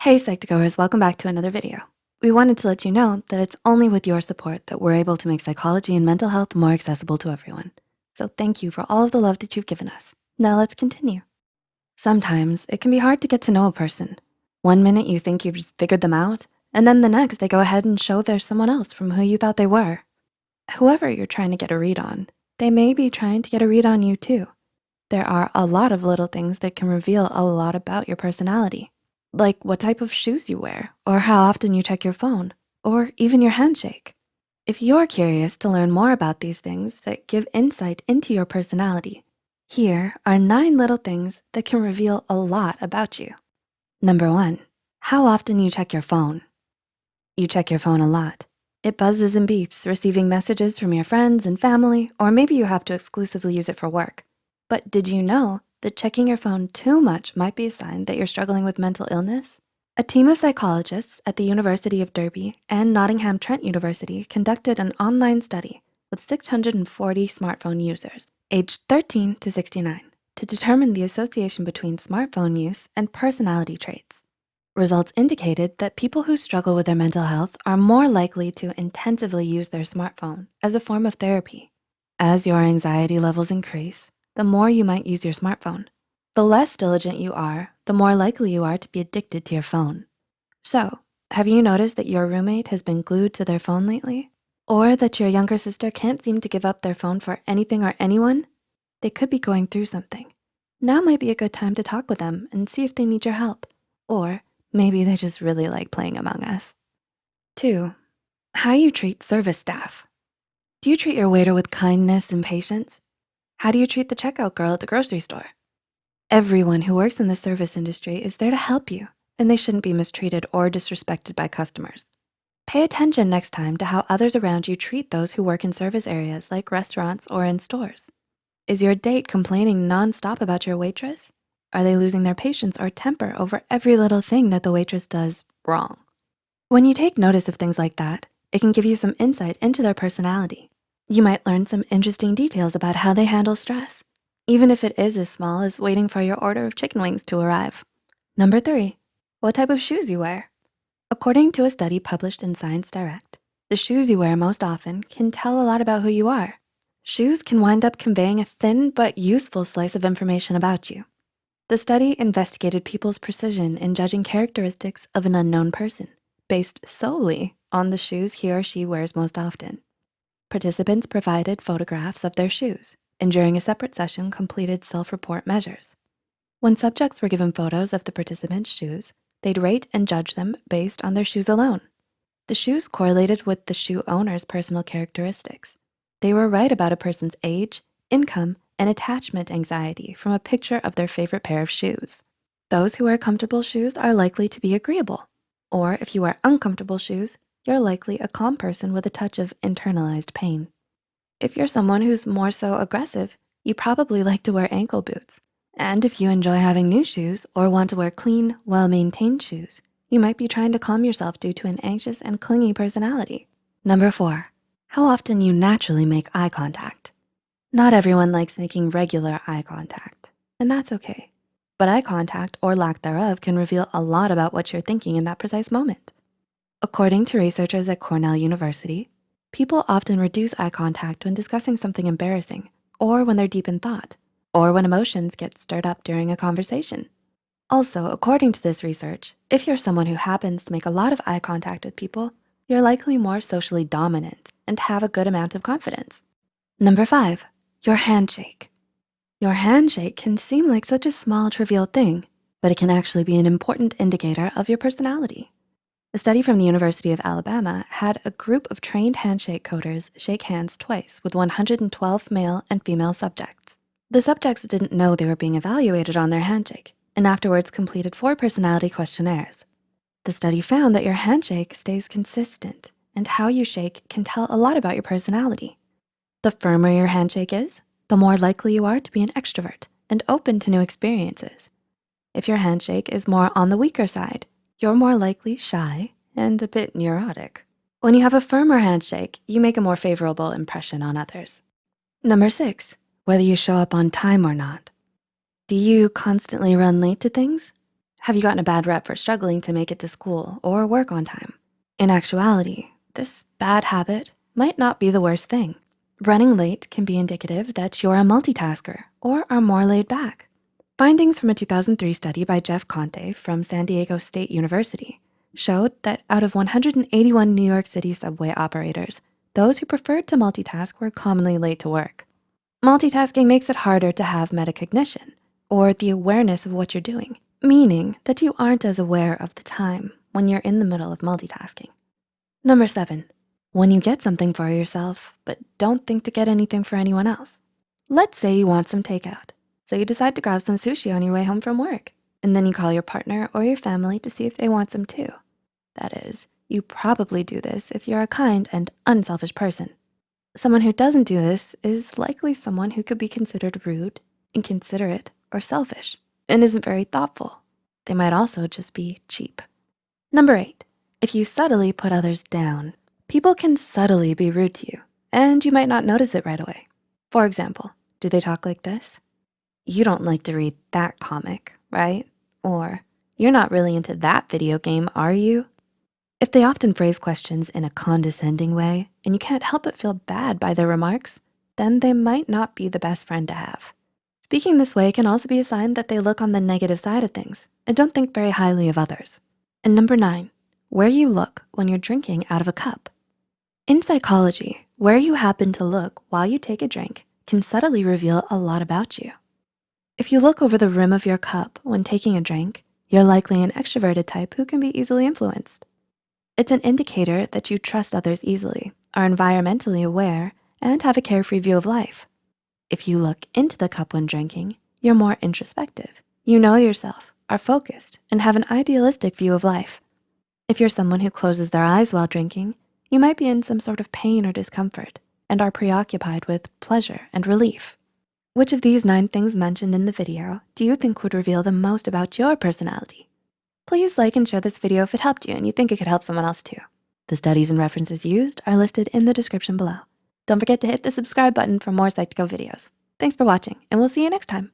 Hey Psych2Goers, welcome back to another video. We wanted to let you know that it's only with your support that we're able to make psychology and mental health more accessible to everyone. So thank you for all of the love that you've given us. Now let's continue. Sometimes it can be hard to get to know a person. One minute you think you've just figured them out, and then the next they go ahead and show there's someone else from who you thought they were. Whoever you're trying to get a read on, they may be trying to get a read on you too. There are a lot of little things that can reveal a lot about your personality like what type of shoes you wear or how often you check your phone or even your handshake. If you're curious to learn more about these things that give insight into your personality, here are nine little things that can reveal a lot about you. Number one, how often you check your phone. You check your phone a lot. It buzzes and beeps, receiving messages from your friends and family, or maybe you have to exclusively use it for work. But did you know that checking your phone too much might be a sign that you're struggling with mental illness? A team of psychologists at the University of Derby and Nottingham Trent University conducted an online study with 640 smartphone users aged 13 to 69 to determine the association between smartphone use and personality traits. Results indicated that people who struggle with their mental health are more likely to intensively use their smartphone as a form of therapy. As your anxiety levels increase, the more you might use your smartphone. The less diligent you are, the more likely you are to be addicted to your phone. So have you noticed that your roommate has been glued to their phone lately? Or that your younger sister can't seem to give up their phone for anything or anyone? They could be going through something. Now might be a good time to talk with them and see if they need your help. Or maybe they just really like playing Among Us. Two, how you treat service staff. Do you treat your waiter with kindness and patience? How do you treat the checkout girl at the grocery store? Everyone who works in the service industry is there to help you and they shouldn't be mistreated or disrespected by customers. Pay attention next time to how others around you treat those who work in service areas like restaurants or in stores. Is your date complaining nonstop about your waitress? Are they losing their patience or temper over every little thing that the waitress does wrong? When you take notice of things like that, it can give you some insight into their personality. You might learn some interesting details about how they handle stress, even if it is as small as waiting for your order of chicken wings to arrive. Number three, what type of shoes you wear. According to a study published in Science Direct, the shoes you wear most often can tell a lot about who you are. Shoes can wind up conveying a thin but useful slice of information about you. The study investigated people's precision in judging characteristics of an unknown person based solely on the shoes he or she wears most often. Participants provided photographs of their shoes and during a separate session completed self-report measures. When subjects were given photos of the participants' shoes, they'd rate and judge them based on their shoes alone. The shoes correlated with the shoe owner's personal characteristics. They were right about a person's age, income, and attachment anxiety from a picture of their favorite pair of shoes. Those who wear comfortable shoes are likely to be agreeable. Or if you wear uncomfortable shoes, you're likely a calm person with a touch of internalized pain. If you're someone who's more so aggressive, you probably like to wear ankle boots. And if you enjoy having new shoes or want to wear clean, well-maintained shoes, you might be trying to calm yourself due to an anxious and clingy personality. Number four, how often you naturally make eye contact. Not everyone likes making regular eye contact, and that's okay. But eye contact or lack thereof can reveal a lot about what you're thinking in that precise moment. According to researchers at Cornell University, people often reduce eye contact when discussing something embarrassing or when they're deep in thought or when emotions get stirred up during a conversation. Also, according to this research, if you're someone who happens to make a lot of eye contact with people, you're likely more socially dominant and have a good amount of confidence. Number five, your handshake. Your handshake can seem like such a small trivial thing, but it can actually be an important indicator of your personality. A study from the University of Alabama had a group of trained handshake coders shake hands twice with 112 male and female subjects. The subjects didn't know they were being evaluated on their handshake and afterwards completed four personality questionnaires. The study found that your handshake stays consistent and how you shake can tell a lot about your personality. The firmer your handshake is, the more likely you are to be an extrovert and open to new experiences. If your handshake is more on the weaker side, you're more likely shy and a bit neurotic. When you have a firmer handshake, you make a more favorable impression on others. Number six, whether you show up on time or not. Do you constantly run late to things? Have you gotten a bad rep for struggling to make it to school or work on time? In actuality, this bad habit might not be the worst thing. Running late can be indicative that you're a multitasker or are more laid back. Findings from a 2003 study by Jeff Conte from San Diego State University showed that out of 181 New York City subway operators, those who preferred to multitask were commonly late to work. Multitasking makes it harder to have metacognition or the awareness of what you're doing, meaning that you aren't as aware of the time when you're in the middle of multitasking. Number seven, when you get something for yourself, but don't think to get anything for anyone else. Let's say you want some takeout. So you decide to grab some sushi on your way home from work. And then you call your partner or your family to see if they want some too. That is, you probably do this if you're a kind and unselfish person. Someone who doesn't do this is likely someone who could be considered rude, inconsiderate, or selfish, and isn't very thoughtful. They might also just be cheap. Number eight, if you subtly put others down, People can subtly be rude to you and you might not notice it right away. For example, do they talk like this? You don't like to read that comic, right? Or you're not really into that video game, are you? If they often phrase questions in a condescending way and you can't help but feel bad by their remarks, then they might not be the best friend to have. Speaking this way can also be a sign that they look on the negative side of things and don't think very highly of others. And number nine, where you look when you're drinking out of a cup. In psychology, where you happen to look while you take a drink can subtly reveal a lot about you. If you look over the rim of your cup when taking a drink, you're likely an extroverted type who can be easily influenced. It's an indicator that you trust others easily, are environmentally aware, and have a carefree view of life. If you look into the cup when drinking, you're more introspective. You know yourself, are focused, and have an idealistic view of life. If you're someone who closes their eyes while drinking, you might be in some sort of pain or discomfort and are preoccupied with pleasure and relief. Which of these nine things mentioned in the video do you think would reveal the most about your personality? Please like and share this video if it helped you and you think it could help someone else too. The studies and references used are listed in the description below. Don't forget to hit the subscribe button for more Psych2Go videos. Thanks for watching and we'll see you next time.